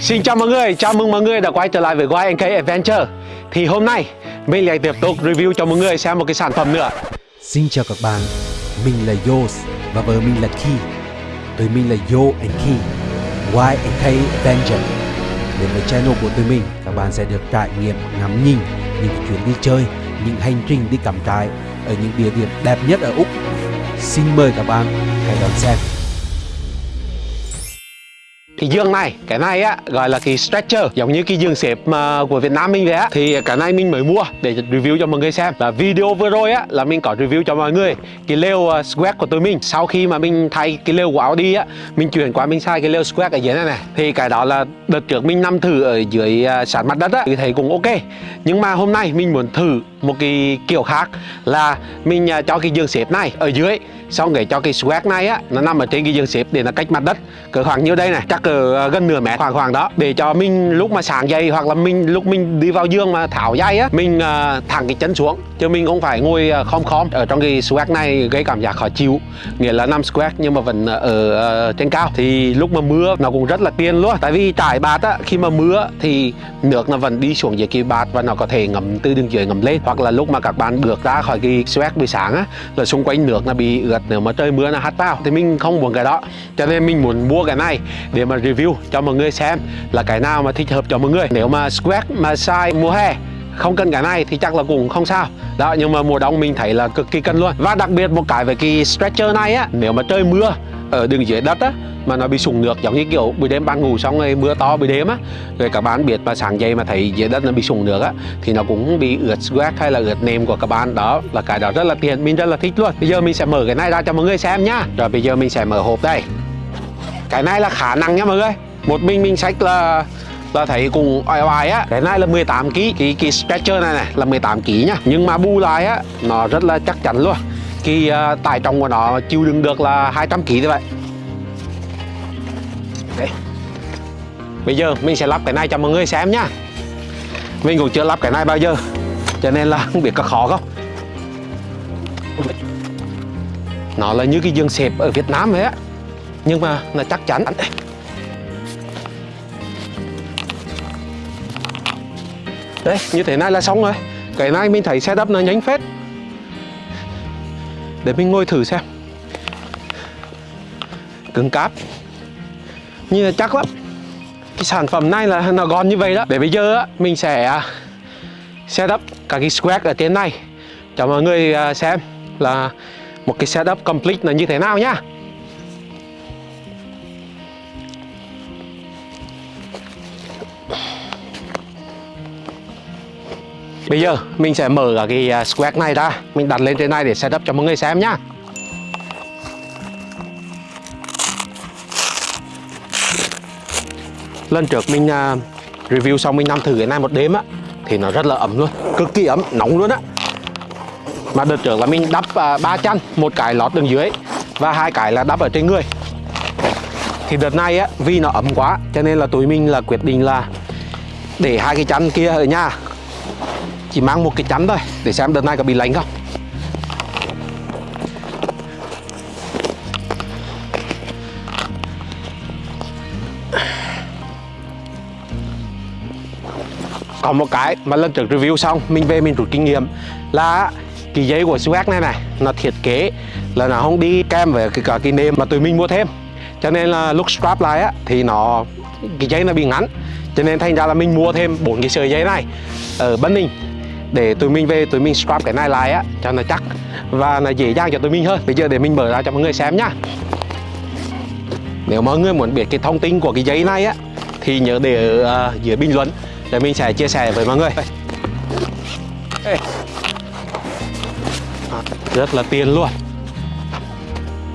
Xin chào mọi người, chào mừng mọi người đã quay trở lại với YNK Adventure. Thì hôm nay mình lại tiếp tục review cho mọi người xem một cái sản phẩm nữa. Xin chào các bạn, mình là Yos và vợ mình là Ki. Tụi mình là Yo and Ki YNK Adventure. Đến với channel của tụi mình, các bạn sẽ được trải nghiệm ngắm nhìn những chuyến đi chơi, những hành trình đi cắm trại ở những địa điểm đẹp nhất ở Úc. Xin mời các bạn hãy đón xem cái giường này cái này á gọi là cái stretcher giống như cái giường xếp mà của Việt Nam mình vậy á. Thì cái này mình mới mua để review cho mọi người xem. Và video vừa rồi á là mình có review cho mọi người cái lều à, uh, squat của tụi mình. Sau khi mà mình thay cái lều của Audi á mình chuyển qua mình sai cái lều squat ở dưới này này thì cái đó là đợt trước mình nằm thử ở dưới à, uh, sàn mặt đất á thì thấy cũng ok. Nhưng mà hôm nay mình muốn thử một cái kiểu khác là mình à, cho cái giường xếp này ở dưới xong để cho cái swag này á nó nằm ở trên cái giường xếp để nó cách mặt đất. Cỡ khoảng nhiêu đây này chắc cỡ à, gần nửa mét khoảng khoảng đó. Để cho mình lúc mà sáng dậy hoặc là mình lúc mình đi vào giường mà tháo dây á mình uh, thẳng cái chân xuống. Chứ mình không phải ngồi khom khom ở trong cái swag này gây cảm giác khó chịu. Nghĩa là nằm swag nhưng mà vẫn ở uh, trên cao. Thì lúc mà mưa nó cũng rất là tiên luôn. Tại vì trải bạt á khi mà mưa thì nước nó vẫn đi xuống dưới cái bạt và nó có thể ngầm từ đường dưới ngầm lên hoặc là lúc mà các bạn bước ra khỏi cái sweat buổi sáng á, là xung quanh nước là bị ướt, nếu mà trời mưa là hắt vào, thì mình không muốn cái đó. Cho nên mình muốn mua cái này để mà review cho mọi người xem là cái nào mà thích hợp cho mọi người. Nếu mà sweat mà size mùa hè, không cần cái này thì chắc là cũng không sao. Đó, nhưng mà mùa đông mình thấy là cực kỳ cần luôn. Và đặc biệt một cái về cái stretcher này á, nếu mà trời mưa ở đường dưới đất á, mà nó bị sùng nước, giống như kiểu buổi đêm bạn ngủ xong rồi mưa to buổi đêm á. Rồi các bạn biết mà sáng dậy mà thấy dưới đất nó bị sùng nước á, thì nó cũng bị ướt sweat hay là ướt nệm của các bạn. Đó là cái đó rất là tiền mình rất là thích luôn. Bây giờ mình sẽ mở cái này ra cho mọi người xem nhá. Rồi bây giờ mình sẽ mở hộp đây. Cái này là khả năng nhá mọi người. Một mình mình sách là là thấy cùng oai oai á. Cái này là 18 kg cái cái stretcher này này, là 18 kg nhá. Nhưng mà bù lại á, nó rất là chắc chắn luôn cái uh, tải trọng của nó chịu đựng được là 200 kg như vậy Đấy. Bây giờ mình sẽ lắp cái này cho mọi người xem nhá. Mình cũng chưa lắp cái này bao giờ Cho nên là không biết có khó không. Nó là như cái giường xếp ở Việt Nam vậy á Nhưng mà nó chắc chắn. Đấy, như thế này là xong rồi. Cái này mình thấy setup nó nhanh phết. Để mình ngồi thử xem. Cứng cáp. Như là chắc lắm. Cái sản phẩm này là nó gòn như vậy đó. Để bây giờ á, mình sẽ à, setup các cái squat ở trên này. Cho mọi người à, xem là một cái setup complete là như thế nào nhá. Bây giờ, mình sẽ mở cả cái à, square squat này ra. Mình đặt lên trên này để setup cho mọi người xem nhá. Lần trước mình à, review xong mình nằm thử cái này một đêm á, thì nó rất là ấm luôn, cực kỳ ấm, nóng luôn á. Mà đợt trước là mình đắp à, ba chăn, một cái lót đường dưới và hai cái là đắp ở trên người. Thì đợt này á, vì nó ấm quá, cho nên là tụi mình là quyết định là để hai cái chăn kia ở nhà chỉ mang một cái chắn thôi, để xem đợt này có bị lạnh không. Còn một cái mà lần trước review xong, mình về mình rút kinh nghiệm là cái giấy của Suez này này, nó thiết kế là nó không đi kèm với cái cả cái nệm mà tụi mình mua thêm. Cho nên là lúc strap lại á, thì nó, cái giấy nó bị ngắn. Cho nên thành ra là mình mua thêm bốn cái sợi dây này ở Bắc Ninh để tụi mình về tụi mình scrap cái này lại á cho nó chắc. Và nó dễ dàng cho tụi mình hơn. Bây giờ để mình mở ra cho mọi người xem nhá. Nếu mọi người muốn biết cái thông tin của cái giấy này á thì nhớ để ở uh, dưới bình luận để mình sẽ chia sẻ với mọi người. À, rất là tiền luôn.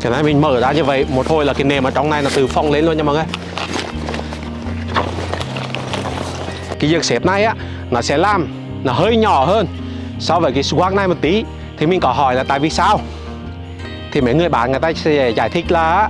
Cái này mình mở ra như vậy một hồi là cái nềm ở trong này là từ phong lên luôn nha mọi người. Cái việc xếp này á nó sẽ làm nó hơi nhỏ hơn. So với cái swag này một tí thì mình có hỏi là tại vì sao? Thì mấy người bạn người ta sẽ giải thích là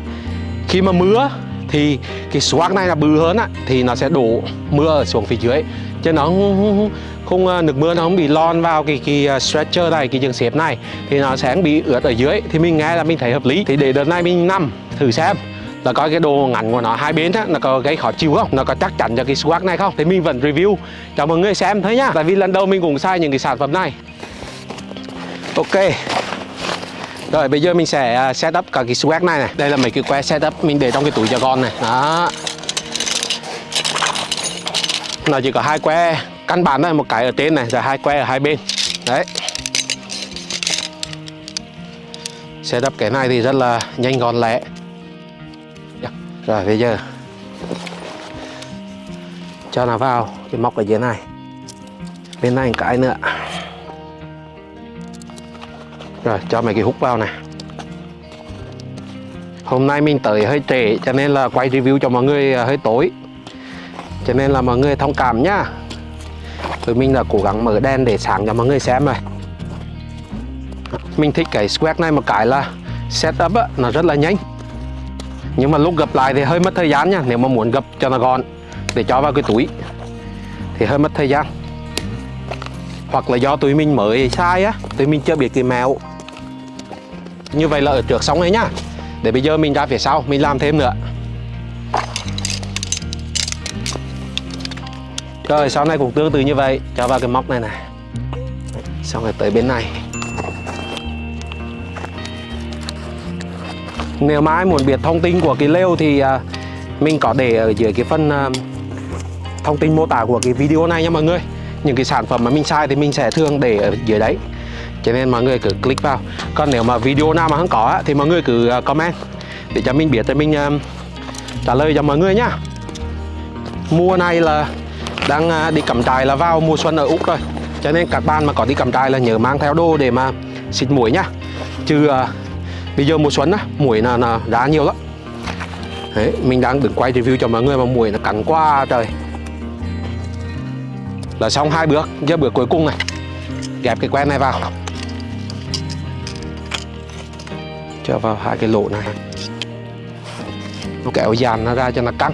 khi mà mưa thì cái swag này là bự hơn á thì nó sẽ đổ mưa ở xuống phía dưới. Cho nó không, không, không ờ, nước mưa nó không bị lon vào cái cái ờ, stretcher này cái giường xếp này thì nó sẽ bị ướt ở dưới. Thì mình nghe là mình thấy hợp lý. Thì để đợt này mình nằm thử xem là coi cái đồ ngắn của nó, hai bên á, nó có gây khó chịu không? Nó có chắc chắn cho cái swag này không? Thì mình vẫn review. Cho mọi người xem thôi nhá. Tại vì lần đầu mình cũng xài những cái sản phẩm này. Ok. Rồi, bây giờ mình sẽ à, setup cả cái swag này này. Đây là mấy cái que setup mình để trong cái túi cho con này. Đó. Nó chỉ có hai que. Căn bản thôi, một cái ở trên này, rồi hai que ở hai bên. Đấy. Setup cái này thì rất là nhanh gọn lẹ rồi bây giờ. Cho nó vào cái móc ở dưới này. Bên này cái nữa. Rồi cho mấy cái hút vào này. Hôm nay mình tới hơi trễ cho nên là quay review cho mọi người à, hơi tối. Cho nên là mọi người thông cảm nhá. Tụi mình là cố gắng mở đèn để sáng cho mọi người xem rồi. Mình thích cái square này một cái là setup á, nó rất là nhanh nhưng mà lúc gập lại thì hơi mất thời gian nha, nếu mà muốn gập cho nó gọn, để cho vào cái túi, thì hơi mất thời gian. Hoặc là do tụi mình mới sai á tụi mình chưa biết cái mẹo như vậy là ở trước xong ấy nhá. Để bây giờ mình ra phía sau, mình làm thêm nữa. Rồi sau này cũng tương tự như vậy. Cho vào cái móc này này. Xong rồi tới bên này. Nếu mà ai muốn biết thông tin của cái lều thì à, mình có để ở dưới cái phần à, thông tin mô tả của cái video này nha mọi người. Những cái sản phẩm mà mình sai thì mình sẽ thường để ở dưới đấy. Cho nên mọi người cứ click vào. Còn nếu mà video nào mà không có thì mọi người cứ à, comment để cho mình biết, để mình trả lời cho mọi người nhá mùa này là đang đi cắm trại là vào mùa xuân ở úc rồi. Cho nên các bạn mà có đi cắm trại là nhớ mang theo đồ để mà xịt mũi nhá chứ bây giờ mùa xuân á muỗi là, là ra nhiều lắm. Đấy, mình đang đứng quay review cho mọi người mà muỗi nó cắn qua trời. Là xong hai bước giờ bước cuối cùng này. Ghép cái que này vào. Cho vào hai cái lỗ này. Nó kéo dàn nó ra cho nó căng.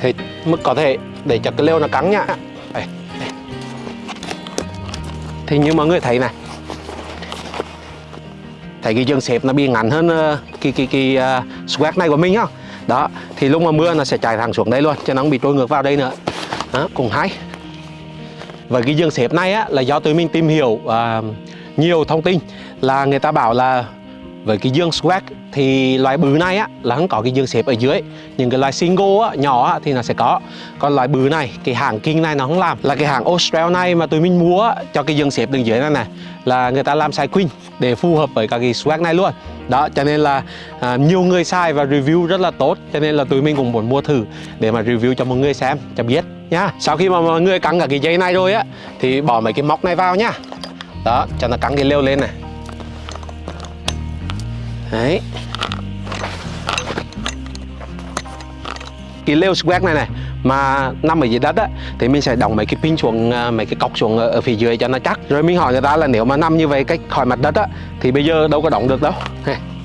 Thì mức có thể để cho cái lêu nó căng nhá. Thì như mọi người thấy này thấy cái dương xếp nó bị ngắn hơn ờ, cái cái cái ờ, uh, swag này của mình không đó thì lúc mà mưa nó sẽ chảy thẳng xuống đây luôn cho nó không bị trôi ngược vào đây nữa. Đó, cũng hay. Và cái dương xếp này á, là do tụi mình tìm hiểu uh, nhiều thông tin là người ta bảo là với cái dương swag thì loại bự này á là không có cái dương xếp ở dưới. Những cái loại single á, nhỏ á, thì nó sẽ có. Còn loại bự này cái hàng kinh này nó không làm. Là cái hàng australia này mà tụi mình mua á, cho cái dương xếp đường dưới này này là người ta làm size queen để phù hợp với cả cái swag này luôn. Đó cho nên là à, nhiều người xài và review rất là tốt. Cho nên là tụi mình cũng muốn mua thử để mà review cho mọi người xem cho biết nhá sau khi mà mọi người cắn cả cái dây này rồi á thì bỏ mấy cái móc này vào nhá đó cho nó cắn cái leo lên này đấy. Cái leo square này này mà nằm ở dưới đất á thì mình sẽ đóng mấy cái pin xuống à, mấy cái cọc xuống ở, ở phía dưới cho nó chắc. Rồi mình hỏi người ta là nếu mà nằm như vậy cách khỏi mặt đất á thì bây giờ đâu có đóng được đâu.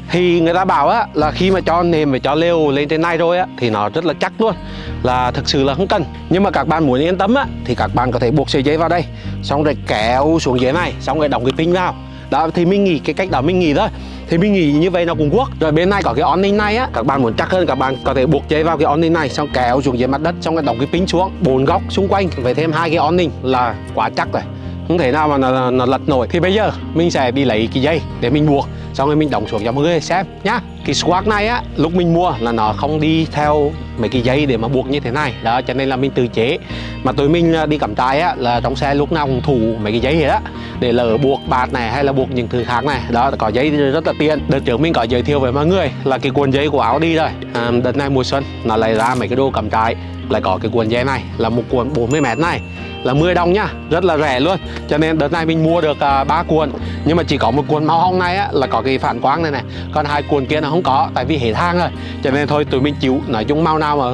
Thì người ta bảo á là khi mà cho nềm và cho lều lên trên này rồi á thì nó rất là chắc luôn là thực sự là không cần. Nhưng mà các bạn muốn yên tâm á thì các bạn có thể buộc sợi dây vào đây xong rồi kéo xuống dưới này xong rồi đóng cái pin vào đó thì mình nghĩ cái cách đó mình nghĩ thôi. Thì mình nghĩ như vậy nó cũng quốc. Rồi bên này có cái awning này á các bạn muốn chắc hơn các bạn có thể buộc dây vào cái awning này xong kéo xuống dưới mặt đất xong cái đóng cái pin xuống bốn góc xung quanh phải thêm hai cái awning là quá chắc rồi. Không thể nào mà nó, nó lật nổi. Thì bây giờ mình sẽ đi lấy cái dây để mình buộc xong rồi mình đóng xuống cho mọi người xem nhá. Cái squat này á lúc mình mua là nó không đi theo mấy cái dây để mà buộc như thế này. Đó cho nên là mình tự chế. Mà tụi mình à, đi cắm trại á là trong xe lúc nào cũng thủ mấy cái dây vậy đó để lỡ buộc bạt này hay là buộc những thứ khác này. Đó có dây rất là tiện. Đợt trước mình có giới thiệu với mọi người là cái cuộn dây của áo đi rồi. À, đợt này mùa xuân nó lại ra mấy cái đồ cắm trại. Lại có cái cuộn dây này là một cuộn 40 mét này là 10 đồng nhá rất là rẻ luôn. Cho nên đợt này mình mua được uh, cuộn. Nhưng mà chỉ có một cuộn màu hồng này á, là có cái phản quang này này. Còn hai cuộn kia nó không có tại vì hệ thang rồi. Cho nên thôi tụi mình chịu nói chung màu nào mà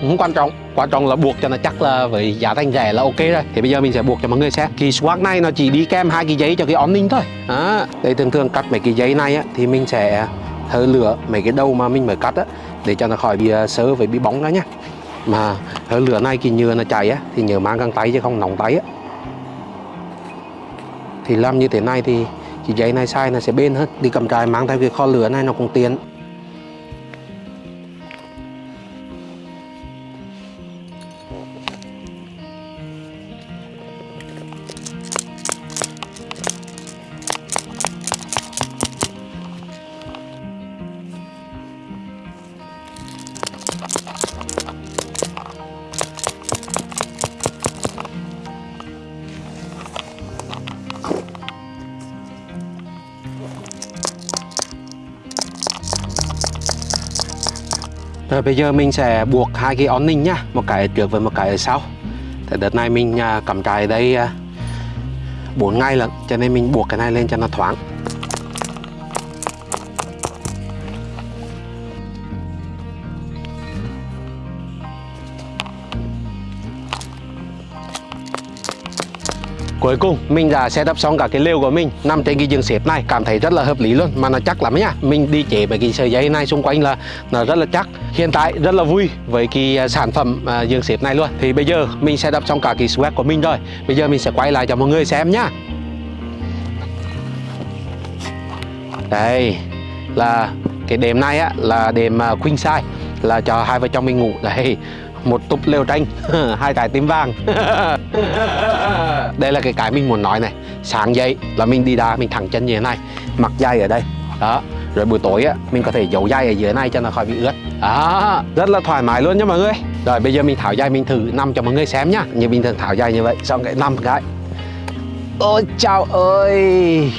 không quan trọng. Quan trọng là buộc cho nó chắc là với giá thành rẻ là ok rồi. Thì bây giờ mình sẽ buộc cho mọi người xem. Kỳ swag này nó chỉ đi kèm hai cái giấy cho cái ống ninh thôi. Đó. Đây thường thường cắt mấy cái giấy này á, thì mình sẽ thơ lửa mấy cái đầu mà mình mới cắt á để cho nó khỏi bị uh, sơ với bị bóng đó nhá mà thơ lửa này cái nhựa nó chảy á thì nhớ mang găng tay chứ không nóng tay á. Thì làm như thế này thì cái giấy này sai nó sẽ bền hơn. Đi cầm trại mang theo cái kho lửa này nó cũng tiện. Rồi bây giờ mình sẽ buộc hai cái ón ninh nhá, Một cái ở trước và một cái ở sau. Thì đợt này mình à, cắm trại đây à, 4 ngày lận, Cho nên mình buộc cái này lên cho nó thoáng. Cuối cùng mình đã setup xong cả cái lều của mình nằm trên cái giường xếp này. Cảm thấy rất là hợp lý luôn mà nó chắc lắm nhá mình đi chế mấy cái sợi dây này xung quanh là nó rất là chắc. Hiện tại rất là vui với cái à, sản phẩm à, giường xếp này luôn. Thì bây giờ mình setup xong cả cái swag của mình rồi. Bây giờ mình sẽ quay lại cho mọi người xem nhá. Đây là cái đệm này á là đệm à, queen size là cho hai vợ chồng mình ngủ. Đây một túp lều tranh, hai cái tím vàng. Đây là cái cái mình muốn nói này. Sáng dậy là mình đi đá mình thẳng chân như thế này. Mặc dây ở đây. Đó. Rồi buổi tối á, mình có thể giấu dây ở dưới này cho nó khỏi bị ướt. Đó. Rất là thoải mái luôn nha mọi người. Rồi bây giờ mình tháo dây mình thử nằm cho mọi người xem nhá. Như bình thường tháo dây như vậy, xong cái nằm cái. Ôi, chào ơi.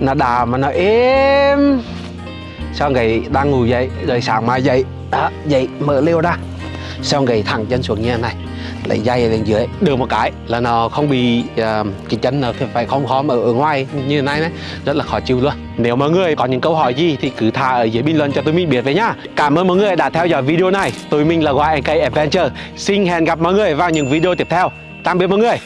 Nó đà mà nó êm. Xong cái đang ngủ dậy, rồi sáng mai dậy. Đó, dậy mở liêu ra xong cái thẳng chân xuống như thế này lấy dây lên dưới được một cái là nó không bị uh, cái chân nó phải không khóm ở, ở ngoài như thế này đấy rất là khó chịu luôn. Nếu mọi người có những câu hỏi gì thì cứ thả ở dưới bình luận cho tôi mình biết với nhá. Cảm ơn mọi người đã theo dõi video này. Tôi mình là YNK Adventure. Xin hẹn gặp mọi người vào những video tiếp theo. Tạm biệt mọi người.